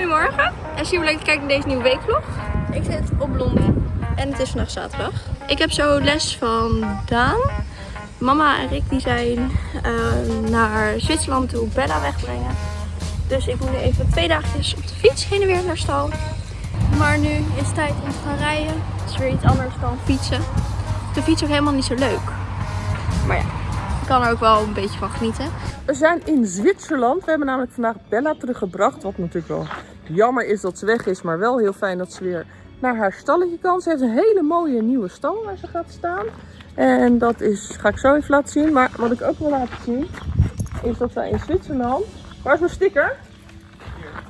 Goedemorgen en super leuk te kijken naar deze nieuwe weekvlog. Ik zit op Blondie en het is vandaag zaterdag. Ik heb zo les van Daan. Mama en Rick die zijn eh, naar Zwitserland toe Bella wegbrengen. Dus ik moet nu even twee dagjes op de fiets heen en weer naar stal. Maar nu is het tijd om te gaan rijden. Het is weer iets anders dan fietsen. De fiets is ook helemaal niet zo leuk. Maar ja, kan er ook wel een beetje van genieten. We zijn in Zwitserland. We hebben namelijk vandaag Bella teruggebracht. Wat natuurlijk wel jammer is dat ze weg is. Maar wel heel fijn dat ze weer naar haar stalletje kan. Ze heeft een hele mooie nieuwe stal waar ze gaat staan. En dat is, ga ik zo even laten zien. Maar wat ik ook wil laten zien is dat wij in Zwitserland... Waar is mijn sticker?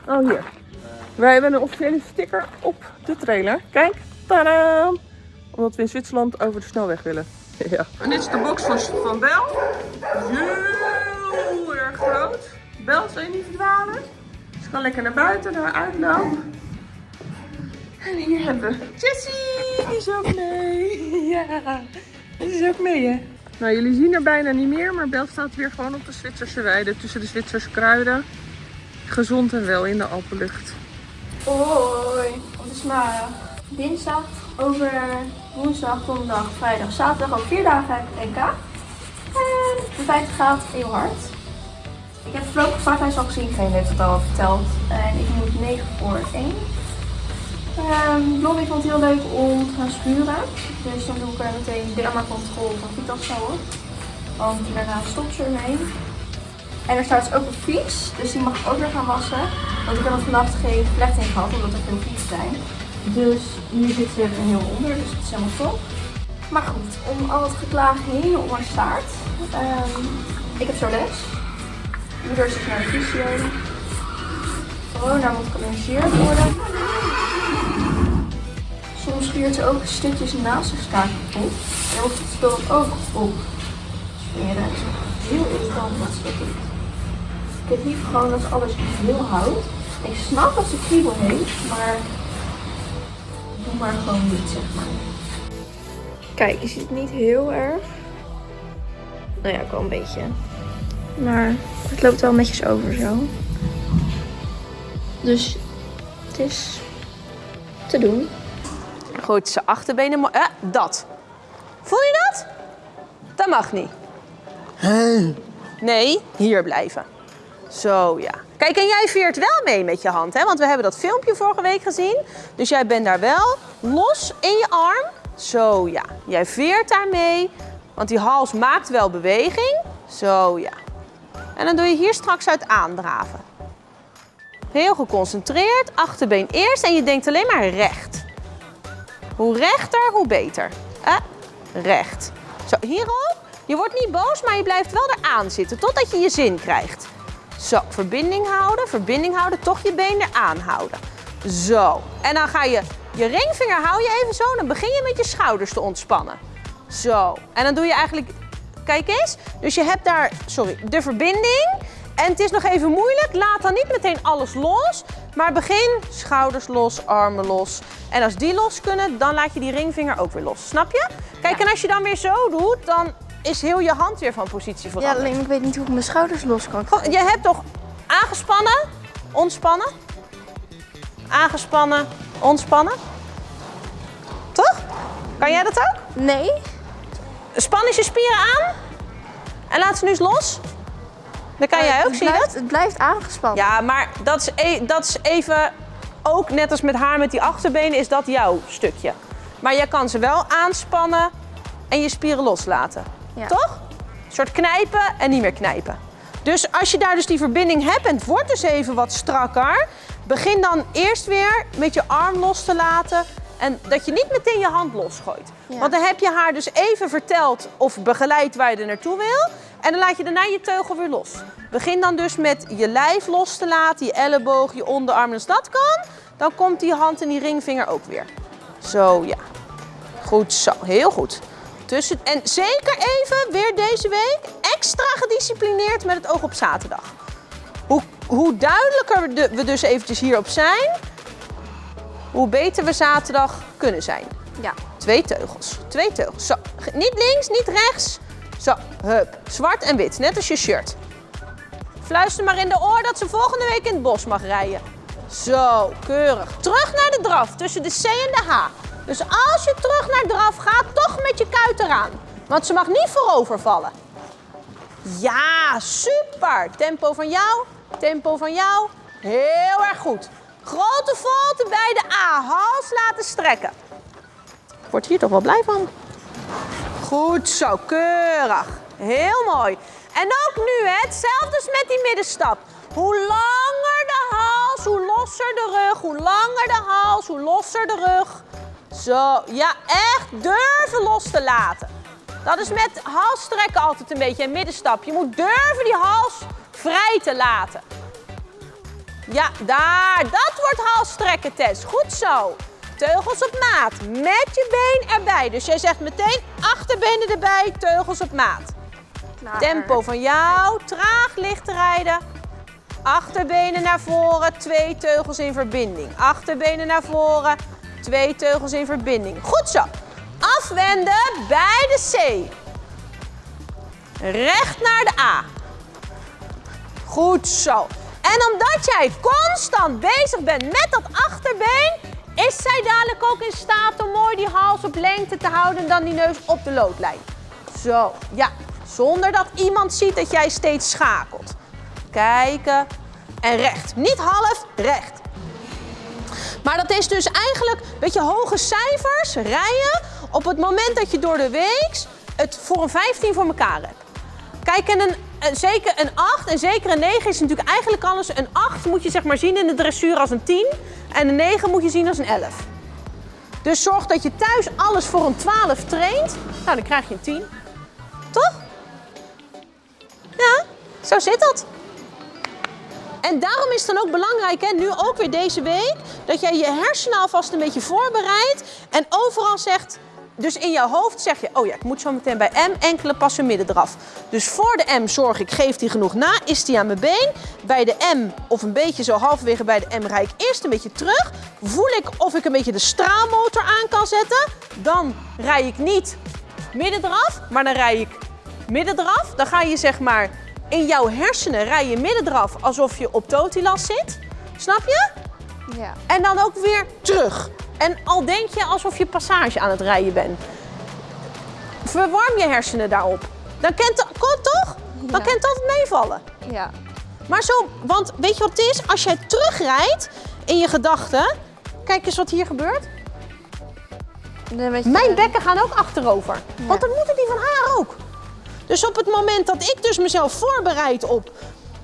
Oh, hier. Wij hebben een officiële sticker op de trailer. Kijk, tadaa! Omdat we in Zwitserland over de snelweg willen. Ja. En dit is de box van, van Bel. Heel erg groot. Bel, zal je niet verdwalen? Ze kan lekker naar buiten, naar uitloop. En hier hebben we Jessie, die is ook mee. Ja, die is ook mee hè. Nou, jullie zien er bijna niet meer, maar Bel staat weer gewoon op de Zwitserse weide tussen de Zwitserse kruiden. Gezond en wel in de Alpenlucht. Hoi, het is maar dinsdag, over woensdag, donderdag, vrijdag, zaterdag. Al vier dagen heb ik NK. En de tijd gaat heel hard. Ik heb voorlopig vaakheid al gezien, geen heeft het al verteld. En ik moet 9 voor 1. Um, Blondie vond het heel leuk om te gaan spuren. Dus dan doe ik er meteen dermacontrole van Vitalsauer. Want daarna stopt ze ermee. En er staat dus ook een fiets, dus die mag ik ook weer gaan wassen. Want ik heb er vannacht geen vlechting gehad, omdat er veel fiets zijn. Dus hier zit ze er heel onder, dus het is helemaal top. Maar goed, om al het geklaag heen om haar staart. Um, ik heb zo les. Moeder zit naar de fysio. Corona moet gecorrigeerd worden. Soms schuurt ze ook stukjes naast de staart op. En dan het spul ook op smeren. Is heel irritant wat ze doet. Ik heb liever gewoon dat alles heel houdt. Ik snap dat ze kriebel heeft, maar doe maar gewoon niet, zeg maar. Kijk, je ziet het niet heel erg. Nou ja, ook wel een beetje. Maar het loopt wel netjes over zo. Dus het is te doen. Gooit ze achterbenen. Eh, dat. Voel je dat? Dat mag niet. Nee, hier blijven. Zo ja. Kijk, en jij veert wel mee met je hand, hè? Want we hebben dat filmpje vorige week gezien. Dus jij bent daar wel los in je arm. Zo ja. Jij veert daar mee. Want die hals maakt wel beweging. Zo ja. En dan doe je hier straks uit aandraven. Heel geconcentreerd. Achterbeen eerst. En je denkt alleen maar recht. Hoe rechter, hoe beter. Eh, recht. Zo, hierop. Je wordt niet boos, maar je blijft wel eraan zitten. Totdat je je zin krijgt. Zo, verbinding houden, verbinding houden, toch je been eraan houden. Zo, en dan ga je je ringvinger hou je even zo, dan begin je met je schouders te ontspannen. Zo, en dan doe je eigenlijk, kijk eens, dus je hebt daar, sorry, de verbinding. En het is nog even moeilijk, laat dan niet meteen alles los, maar begin schouders los, armen los. En als die los kunnen, dan laat je die ringvinger ook weer los, snap je? Kijk, en als je dan weer zo doet, dan is heel je hand weer van positie veranderd. Ja, alleen ik weet niet hoe ik mijn schouders los kan Je hebt toch aangespannen, ontspannen, aangespannen, ontspannen? Toch? Kan jij dat ook? Nee. Span eens je spieren aan en laat ze nu eens los. Dan kan jij ook, zie je dat? Het blijft aangespannen. Ja, maar dat is, e dat is even, ook net als met haar met die achterbenen, is dat jouw stukje. Maar jij kan ze wel aanspannen en je spieren loslaten. Ja. Toch? Een soort knijpen en niet meer knijpen. Dus als je daar dus die verbinding hebt en het wordt dus even wat strakker, begin dan eerst weer met je arm los te laten en dat je niet meteen je hand losgooit. Ja. Want dan heb je haar dus even verteld of begeleid waar je er naartoe wil. En dan laat je daarna je teugel weer los. Begin dan dus met je lijf los te laten, je elleboog, je onderarm. Als dat kan, dan komt die hand en die ringvinger ook weer. Zo, ja. Goed zo, heel goed. Tussen, en zeker even, weer deze week, extra gedisciplineerd met het oog op zaterdag. Hoe, hoe duidelijker we dus eventjes hierop zijn, hoe beter we zaterdag kunnen zijn. Ja. Twee teugels, twee teugels. Zo, niet links, niet rechts. Zo, hup. Zwart en wit, net als je shirt. Fluister maar in de oor dat ze volgende week in het bos mag rijden. Zo, keurig. Terug naar de draf, tussen de C en de H. Dus als je terug naar draf gaat, toch met je kuit eraan. Want ze mag niet voorover vallen. Ja, super. Tempo van jou, tempo van jou. Heel erg goed. Grote volte bij de A. Hals laten strekken. Ik word hier toch wel blij van. Goed zo, keurig. Heel mooi. En ook nu, hè, hetzelfde als met die middenstap. Hoe langer de hals, hoe losser de rug. Hoe langer de hals, hoe losser de rug. Zo, ja, echt durven los te laten. Dat is met halsstrekken altijd een beetje een middenstap. Je moet durven die hals vrij te laten. Ja, daar. Dat wordt halsstrekken, Tess. Goed zo. Teugels op maat. Met je been erbij. Dus jij zegt meteen achterbenen erbij, teugels op maat. Klaar. Tempo van jou. Traag licht rijden. Achterbenen naar voren, twee teugels in verbinding. Achterbenen naar voren, twee teugels in verbinding. Goed zo. Afwenden bij de C. Recht naar de A. Goed zo. En omdat jij constant bezig bent met dat achterbeen, is zij dadelijk ook in staat om mooi die hals op lengte te houden en dan die neus op de loodlijn. Zo, ja. Zonder dat iemand ziet dat jij steeds schakelt. Kijken en recht. Niet half, recht. Maar dat is dus eigenlijk, weet je, hoge cijfers rijden op het moment dat je door de week het voor een 15 voor elkaar hebt. Kijk, en een, een- zeker een 8 en zeker een 9 is natuurlijk eigenlijk alles. Een 8 moet je zeg maar zien in de dressuur als een 10 en een 9 moet je zien als een 11. Dus zorg dat je thuis alles voor een 12 traint. Nou, dan krijg je een 10. Toch? Ja, zo zit dat. En daarom is het dan ook belangrijk, hè, nu ook weer deze week, dat jij je hersenen alvast een beetje voorbereidt en overal zegt, dus in jouw hoofd zeg je, oh ja, ik moet zo meteen bij M enkele passen midden eraf. Dus voor de M zorg ik, geef die genoeg na, is die aan mijn been. Bij de M, of een beetje zo halverwege bij de M, rij ik eerst een beetje terug. Voel ik of ik een beetje de straalmotor aan kan zetten. Dan rij ik niet midden eraf, maar dan rij ik midden eraf. Dan ga je zeg maar in jouw hersenen rij je midden eraf alsof je op totilas zit. Snap je? Ja. En dan ook weer terug. En al denk je alsof je passage aan het rijden bent. Verwarm je hersenen daarop. Dan kent het kon toch? Dan Ja. het altijd meevallen. Ja. Maar zo, want weet je wat het is? Als jij terugrijdt in je gedachten. Kijk eens wat hier gebeurt. Mijn bekken gaan ook achterover. Want dan moeten die van haar ook. Dus op het moment dat ik dus mezelf voorbereid op...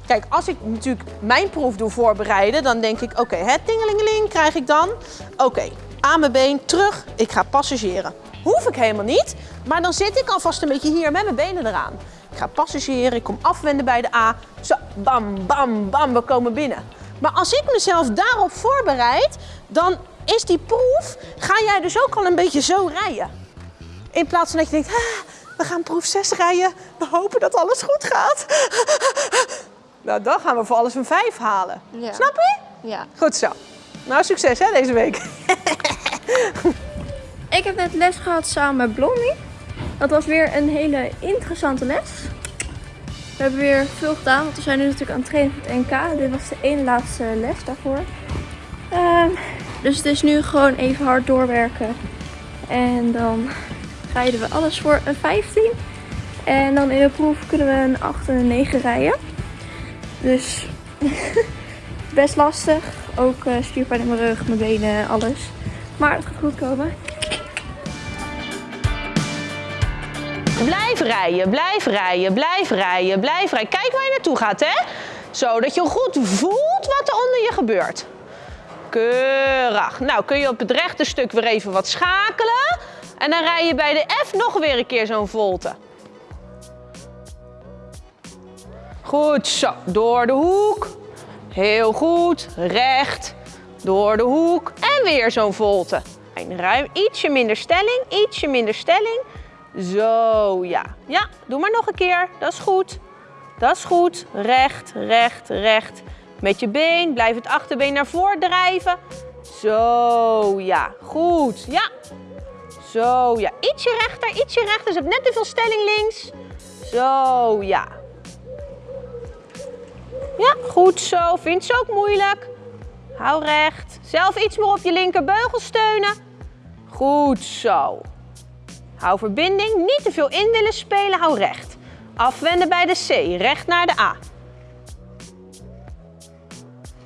Kijk, als ik natuurlijk mijn proef doe voorbereiden, dan denk ik... Oké, het tingelingeling krijg ik dan. Oké, aan mijn been, terug. Ik ga passageren. Hoef ik helemaal niet. Maar dan zit ik alvast een beetje hier met mijn benen eraan. Ik ga passageren, ik kom afwenden bij de A. Zo, bam, bam, bam, we komen binnen. Maar als ik mezelf daarop voorbereid, dan is die proef... Ga jij dus ook al een beetje zo rijden. In plaats van dat je denkt, "Ah, we gaan proef 6 rijden. We hopen dat alles goed gaat. Nou, dan gaan we voor alles een 5 halen. Ja. Snap je? Ja. Goed zo. Nou, succes hè, deze week. Ik heb net les gehad samen met Blondie. Dat was weer een hele interessante les. We hebben weer veel gedaan, want we zijn nu natuurlijk aan het trainen voor het NK. Dit was de ene laatste les daarvoor. Ehm, dus het is nu gewoon even hard doorwerken. En dan rijden we alles voor een 15. En dan in de proef kunnen we een 8 en een 9 rijden. Dus best lastig. Ook spierpijn in mijn rug, mijn benen, alles. Maar het gaat goed komen. Blijf rijden, blijf rijden, blijf rijden, blijf rijden. Kijk waar je naartoe gaat, hè? Zodat je goed voelt wat er onder je gebeurt. Keurig. Nou, kun je op het rechte stuk weer even wat schakelen. En dan rij je bij de F nog weer een keer zo'n volte. Goed zo, door de hoek. Heel goed, recht. Door de hoek en weer zo'n volte. En ruim ietsje minder stelling, ietsje minder stelling. Zo, ja. Ja, doe maar nog een keer. Dat is goed. Dat is goed. Recht, recht, recht. Met je been. Blijf het achterbeen naar voren drijven. Zo, ja. Goed. Ja. Zo, ja. Ietsje rechter, ietsje rechter. Je hebt net te veel stelling links. Zo, ja. Ja, goed zo. Vindt ze ook moeilijk? Hou recht. Zelf iets meer op je linkerbeugel steunen. Goed zo. Hou verbinding. Niet te veel in willen spelen. Hou recht. Afwenden bij de C. Recht naar de A.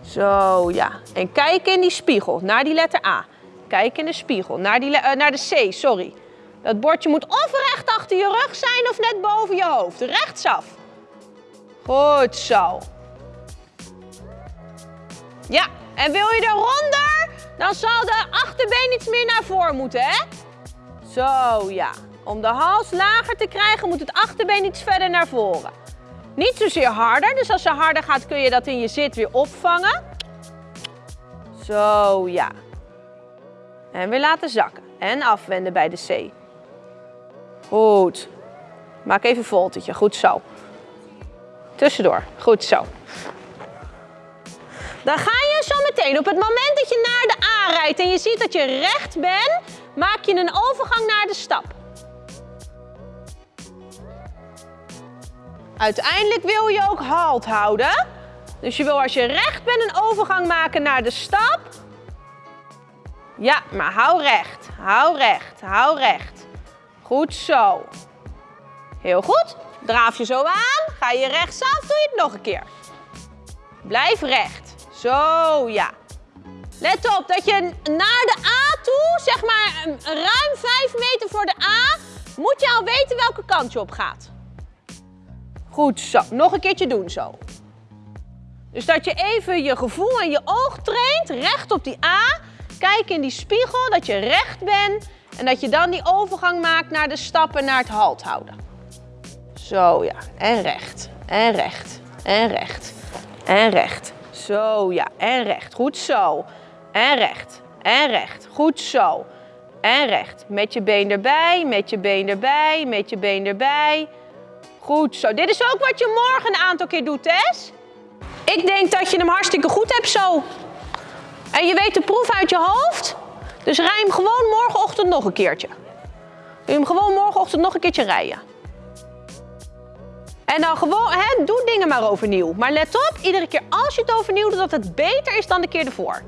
Zo, ja. En kijk in die spiegel. Naar die letter A. Kijk in de spiegel. Naar, die, uh, naar de C, sorry. Dat bordje moet of recht achter je rug zijn of net boven je hoofd. Rechtsaf. Goed zo. Ja, en wil je eronder, dan zal de achterbeen iets meer naar voren moeten, hè? Zo, ja. Om de hals lager te krijgen moet het achterbeen iets verder naar voren. Niet zozeer harder, dus als je harder gaat kun je dat in je zit weer opvangen. Zo, ja. En weer laten zakken. En afwenden bij de C. Goed. Maak even een voltetje. Goed zo. Tussendoor. Goed zo. Dan ga je zo meteen, op het moment dat je naar de A rijdt en je ziet dat je recht bent, maak je een overgang naar de stap. Uiteindelijk wil je ook halt houden. Dus je wil als je recht bent een overgang maken naar de stap. Ja, maar hou recht, hou recht, hou recht. Goed zo. Heel goed. Draaf je zo aan, ga je rechtsaf, doe je het nog een keer. Blijf recht. Zo, ja. Let op dat je naar de A toe, zeg maar ruim 5 meter voor de A, moet je al weten welke kant je op gaat. Goed zo. Nog een keertje doen zo. Dus dat je even je gevoel en je oog traint, recht op die A. Kijk in die spiegel dat je recht bent en dat je dan die overgang maakt naar de stappen naar het halt houden. Zo ja, en recht, en recht, en recht, en recht. Zo ja, en recht, goed zo. En recht, en recht, goed zo. En recht, met je been erbij, met je been erbij, met je been erbij. Goed zo. Dit is ook wat je morgen een aantal keer doet, Tess. Ik denk dat je hem hartstikke goed hebt zo. En je weet de proef uit je hoofd. Dus rij hem gewoon morgenochtend nog een keertje. Doe hem gewoon morgenochtend nog een keertje rijden. En dan gewoon, hè, doe dingen maar overnieuw. Maar let op, iedere keer als je het overnieuw doet, dat het beter is dan de keer ervoor.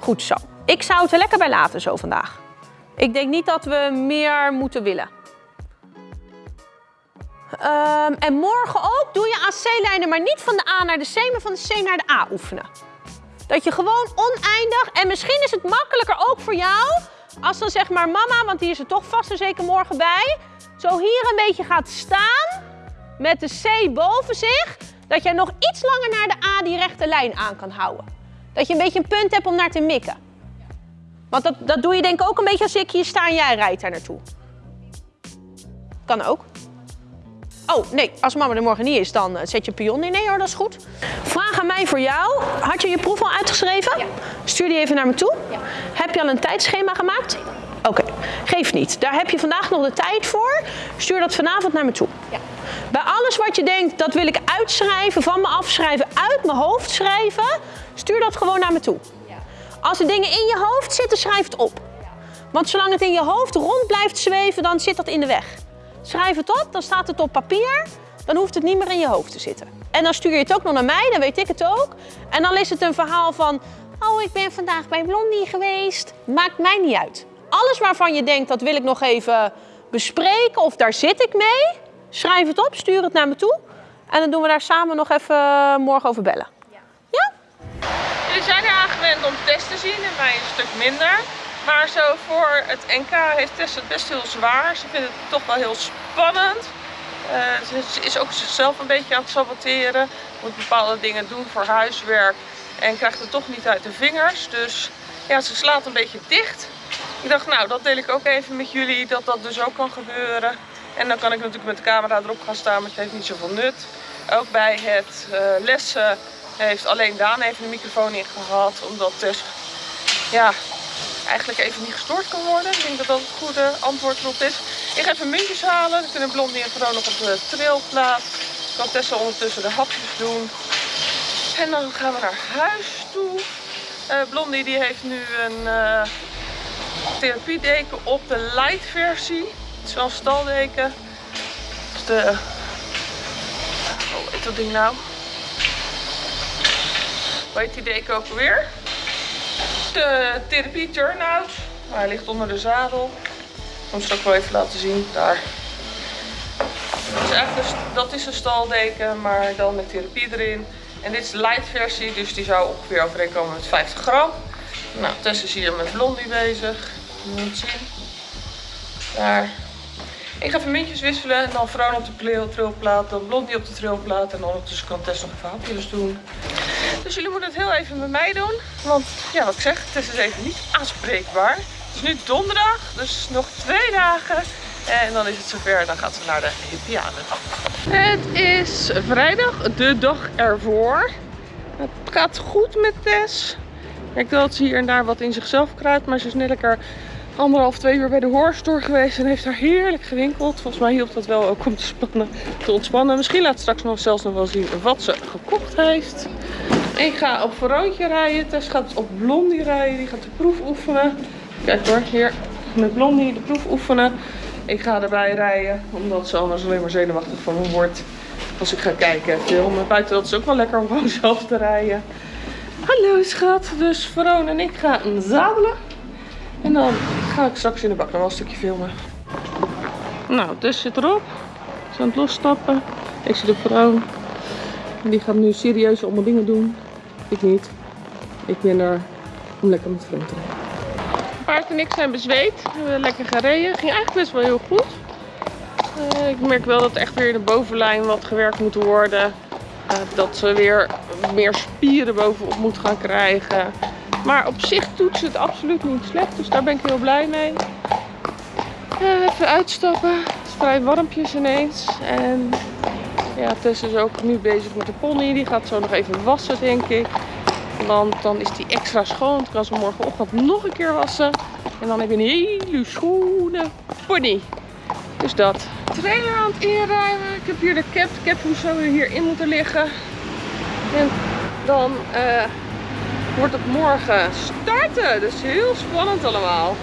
Goed zo. Ik zou het er lekker bij laten zo vandaag. Ik denk niet dat we meer moeten willen. Um, en morgen ook doe je AC-lijnen, maar niet van de A naar de C, maar van de C naar de A oefenen. Dat je gewoon oneindig, en misschien is het makkelijker ook voor jou, als dan zeg maar mama, want die is er toch vast en zeker morgen bij, zo hier een beetje gaat staan met de C boven zich, dat jij nog iets langer naar de A die rechte lijn aan kan houden. Dat je een beetje een punt hebt om naar te mikken. Want dat, dat doe je denk ik ook een beetje als ik hier sta en jij rijdt daar naartoe. Kan ook. Oh, nee, als mama er morgen niet is, dan eh, zet je pion in. Nee hoor, dat is goed. Vraag aan mij voor jou. Had je je proef al uitgeschreven? Ja. Stuur die even naar me toe. Ja. Heb je al een tijdschema gemaakt? Oké, okay. geef niet. Daar heb je vandaag nog de tijd voor. Stuur dat vanavond naar me toe. Ja. Bij alles wat je denkt, dat wil ik uitschrijven, van me afschrijven, uit mijn hoofd schrijven, stuur dat gewoon naar me toe. Ja. Als er dingen in je hoofd zitten, schrijf het op. Want zolang het in je hoofd rond blijft zweven, dan zit dat in de weg. Schrijf het op, dan staat het op papier. Dan hoeft het niet meer in je hoofd te zitten. En dan stuur je het ook nog naar mij, dan weet ik het ook. En dan is het een verhaal van, oh ik ben vandaag bij Blondie geweest. Maakt mij niet uit. Alles waarvan je denkt, dat wil ik nog even bespreken of daar zit ik mee. Schrijf het op, stuur het naar me toe. En dan doen we daar samen nog even morgen over bellen. Ja? ja? Jullie zijn er aangewend om tests te zien en mij een stuk minder. Maar zo voor het NK heeft Tess het best heel zwaar. Ze vindt het toch wel heel spannend. Uh, ze is ook zichzelf een beetje aan het saboteren. Moet bepaalde dingen doen voor huiswerk. En krijgt het toch niet uit de vingers. Dus ja, ze slaat een beetje dicht. Ik dacht, nou, dat deel ik ook even met jullie. Dat dat dus ook kan gebeuren. En dan kan ik natuurlijk met de camera erop gaan staan. Maar het heeft niet zoveel nut. Ook bij het uh, lessen heeft alleen Daan even de microfoon in gehad. Omdat Tess ja, eigenlijk even niet gestoord kan worden. Ik denk dat dat het goede antwoord erop is. Ik ga even muntjes halen. Dan kunnen Blondie en Vero nog op de trailplaats. Kan Tessa ondertussen de hapjes doen. En dan gaan we naar huis toe. Uh, Blondie die heeft nu een uh, therapiedeken op de light versie. Het staldeken. Dus de... Oh, weet dat ding nou? Hoe heet die deken ook weer? De therapie turnout. Hij ligt onder de zadel. Ik zal hem straks wel even laten zien. Daar. Dat is, een staldeken, maar dan met therapie erin. En dit is de light versie, dus die zou ongeveer overeenkomen met 50 gram. Nou, Tess is hier met Blondie bezig. Moet zien. Daar. Ik ga even muntjes wisselen en dan Vroon op de trilplaat, dan Blondie op de trilplaat en ondertussen kan Tess nog even hapjes doen. Dus jullie moeten het heel even met mij doen, want ja, wat ik zeg, Tess is even niet aanspreekbaar. Het is nu donderdag, dus nog twee dagen en dan is het zover, dan gaat ze naar de Hippiade. Het is vrijdag, de dag ervoor. Het gaat goed met Tess. Ik denk dat ze hier en daar wat in zichzelf kruipt, maar ze is net lekker anderhalf, twee uur bij de horrorstore geweest en heeft daar heerlijk gewinkeld. Volgens mij hielp dat wel ook om te, spannen, te ontspannen. Misschien laat straks nog zelfs nog wel zien wat ze gekocht heeft. Ik ga op Veroontje rijden. Tess gaat op Blondie rijden. Die gaat de proef oefenen. Kijk hoor, hier met Blondie de proef oefenen. Ik ga erbij rijden, omdat ze anders alleen maar zenuwachtig van me wordt. Als ik ga kijken filmen. Buiten dat is ook wel lekker om gewoon zelf te rijden. Hallo schat. Dus Veron en ik gaan zadelen. En dan ga ik straks in de bak nog wel een stukje filmen. Nou, Tess zit erop. Ze aan het losstappen. Ik op Veron. En die gaat nu serieus allemaal dingen doen. Ik niet. Ik ben er om lekker met vrienden te rijden. Paard en ik zijn bezweet. We hebben lekker gereden. Ging eigenlijk best wel heel goed. Eh, ik merk wel dat echt weer de bovenlijn wat gewerkt moet worden. Eh, dat ze weer meer spieren bovenop moet gaan krijgen. Maar op zich doet ze het absoluut niet slecht. Dus daar ben ik heel blij mee. Eh, even uitstappen. Het is vrij warmpjes ineens. En ja, Tess is ook nu bezig met de pony. Die gaat zo nog even wassen, denk ik. Want dan is die extra schoon. Dan kan ze morgenochtend nog een keer wassen. En dan heb je een hele schone pony. Dus dat. Trailer aan het inruimen. Ik heb hier de cap. De cap moet zo weer hierin moeten liggen. En dan eh, wordt het morgen starten. Dus heel spannend allemaal.